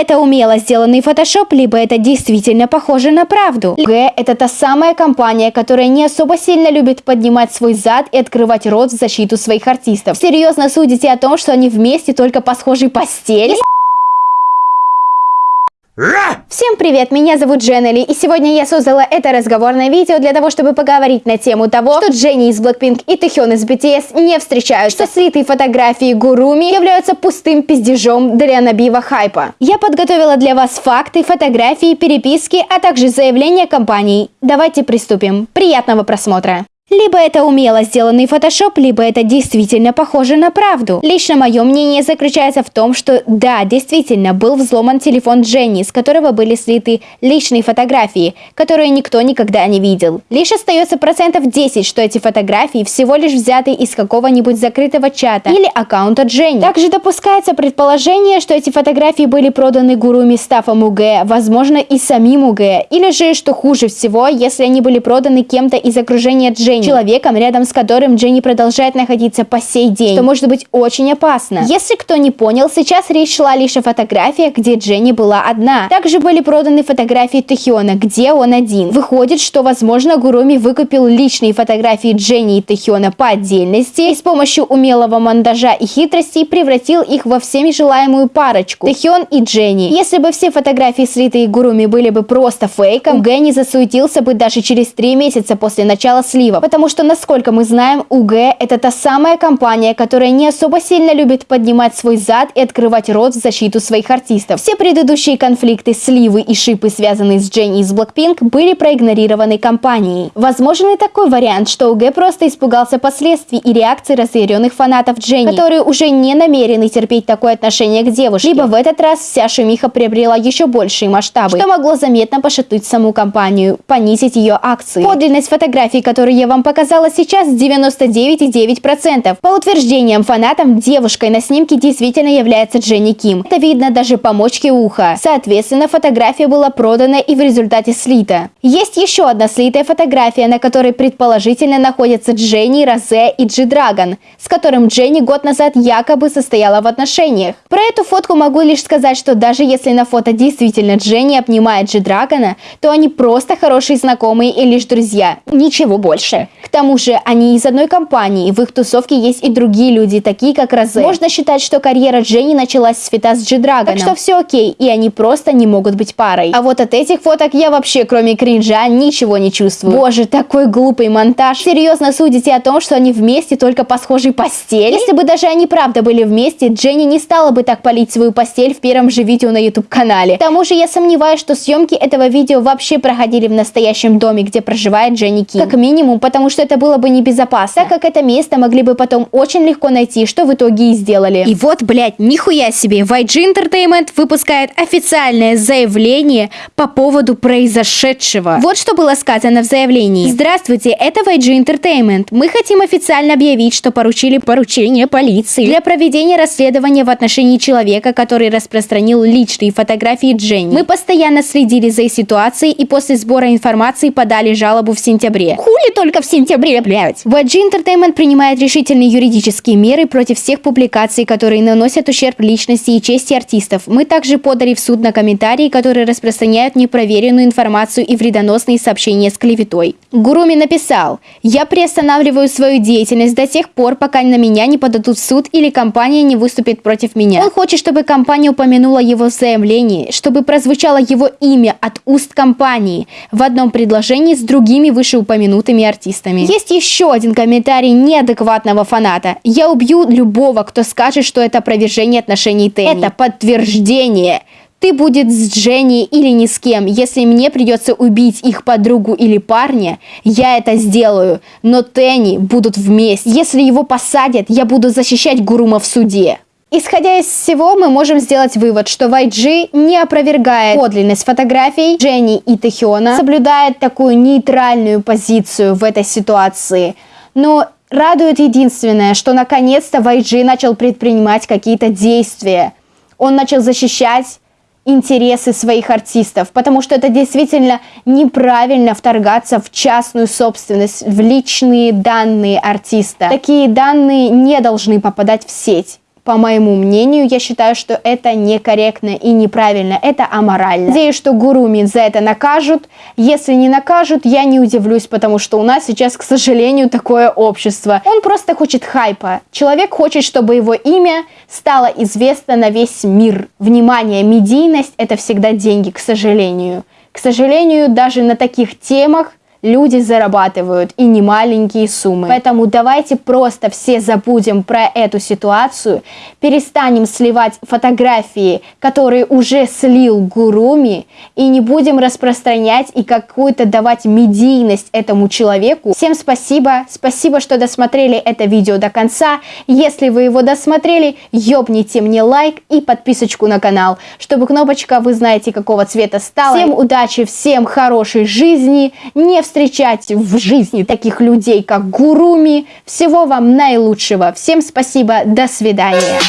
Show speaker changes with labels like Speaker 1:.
Speaker 1: это умело сделанный фотошоп, либо это действительно похоже на правду. Г – это та самая компания, которая не особо сильно любит поднимать свой зад и открывать рот в защиту своих артистов. Серьезно судите о том, что они вместе только по схожей постели? Всем привет, меня зовут Дженнели, и сегодня я создала это разговорное видео для того, чтобы поговорить на тему того, что Дженни из Blackpink и Тэхён из BTS не встречаются, что слитые фотографии Гуруми являются пустым пиздежом для набива хайпа. Я подготовила для вас факты, фотографии, переписки, а также заявления компаний. Давайте приступим. Приятного просмотра! Либо это умело сделанный фотошоп, либо это действительно похоже на правду. Лично мое мнение заключается в том, что да, действительно был взломан телефон Дженни, с которого были слиты личные фотографии, которые никто никогда не видел. Лишь остается процентов 10, что эти фотографии всего лишь взяты из какого-нибудь закрытого чата или аккаунта Дженни. Также допускается предположение, что эти фотографии были проданы гуруми Стафом УГ, возможно и самим УГ, или же, что хуже всего, если они были проданы кем-то из окружения Дженни Дженни, человеком, рядом с которым Дженни продолжает находиться по сей день, что может быть очень опасно. Если кто не понял, сейчас речь шла лишь о фотографиях, где Дженни была одна. Также были проданы фотографии Тэхёна, где он один. Выходит, что возможно Гуруми выкупил личные фотографии Дженни и Тэхёна по отдельности и с помощью умелого монтажа и хитростей превратил их во всеми желаемую парочку Тэхён и Дженни. Если бы все фотографии слитые Гуруми были бы просто фейком, Гэнни засуетился бы даже через три месяца после начала слива, потому что, насколько мы знаем, УГ – это та самая компания, которая не особо сильно любит поднимать свой зад и открывать рот в защиту своих артистов. Все предыдущие конфликты, сливы и шипы, связанные с Дженни из Blackpink, были проигнорированы компанией. Возможен и такой вариант, что УГ просто испугался последствий и реакций разъяренных фанатов Дженни, которые уже не намерены терпеть такое отношение к девушке. Либо в этот раз вся шумиха приобрела еще большие масштабы, что могло заметно пошатнуть саму компанию, понизить ее акции. Подлинность фотографий, которые я вам вам показала сейчас 99,9%. По утверждениям фанатам, девушкой на снимке действительно является Дженни Ким. Это видно даже по мочке уха. Соответственно, фотография была продана и в результате слита. Есть еще одна слитая фотография, на которой предположительно находятся Дженни, Розе и Джи Драгон, с которым Дженни год назад якобы состояла в отношениях. Про эту фотку могу лишь сказать, что даже если на фото действительно Дженни обнимает Джи Драгона, то они просто хорошие знакомые и лишь друзья. Ничего больше. К тому же, они из одной компании, в их тусовке есть и другие люди, такие как Розе. Можно считать, что карьера Дженни началась с фита с Джи-Драгоном. Так что все окей, и они просто не могут быть парой. А вот от этих фоток я вообще, кроме кринжа, ничего не чувствую. Боже, такой глупый монтаж. Серьезно судите о том, что они вместе только по схожей постели? Если бы даже они правда были вместе, Дженни не стала бы так палить свою постель в первом же видео на YouTube-канале. К тому же я сомневаюсь, что съемки этого видео вообще проходили в настоящем доме, где проживает Дженни Ким. Как минимум, потому что это было бы небезопасно, так как это место могли бы потом очень легко найти, что в итоге и сделали. И вот, блядь, нихуя себе, YG Entertainment выпускает официальное заявление по поводу произошедшего. Вот что было сказано в заявлении. Здравствуйте, это YG Entertainment. Мы хотим официально объявить, что поручили поручение полиции для проведения расследования в отношении человека, который распространил личные фотографии Дженни. Мы постоянно следили за ситуацией и после сбора информации подали жалобу в сентябре. Хули только в сентябре, блядь. YG Entertainment принимает решительные юридические меры против всех публикаций, которые наносят ущерб личности и чести артистов. Мы также подали в суд на комментарии, которые распространяют непроверенную информацию и вредоносные сообщения с клеветой. Гуруми написал, «Я приостанавливаю свою деятельность до тех пор, пока на меня не подадут в суд или компания не выступит против меня. Он хочет, чтобы компания упомянула его в заявлении, чтобы прозвучало его имя от уст компании в одном предложении с другими вышеупомянутыми артистами артистами. Есть еще один комментарий неадекватного фаната. Я убью любого, кто скажет, что это опровержение отношений Тенни. Это подтверждение. Ты будет с Дженни или ни с кем. Если мне придется убить их подругу или парня, я это сделаю. Но Тенни будут вместе. Если его посадят, я буду защищать Гурума в суде. Исходя из всего, мы можем сделать вывод, что YG не опровергает подлинность фотографий Дженни и Тэхёна, соблюдает такую нейтральную позицию в этой ситуации. Но радует единственное, что наконец-то YG начал предпринимать какие-то действия. Он начал защищать интересы своих артистов, потому что это действительно неправильно вторгаться в частную собственность, в личные данные артиста. Такие данные не должны попадать в сеть по моему мнению, я считаю, что это некорректно и неправильно, это аморально. Надеюсь, что Гуруми за это накажут. Если не накажут, я не удивлюсь, потому что у нас сейчас, к сожалению, такое общество. Он просто хочет хайпа. Человек хочет, чтобы его имя стало известно на весь мир. Внимание, медийность – это всегда деньги, к сожалению. К сожалению, даже на таких темах люди зарабатывают и не маленькие суммы. Поэтому давайте просто все забудем про эту ситуацию, перестанем сливать фотографии, которые уже слил Гуруми, и не будем распространять и какую-то давать медийность этому человеку. Всем спасибо, спасибо, что досмотрели это видео до конца. Если вы его досмотрели, ёбните мне лайк и подписочку на канал, чтобы кнопочка, вы знаете, какого цвета стала. Всем удачи, всем хорошей жизни, не встречать в жизни таких людей, как Гуруми. Всего вам наилучшего. Всем спасибо. До свидания.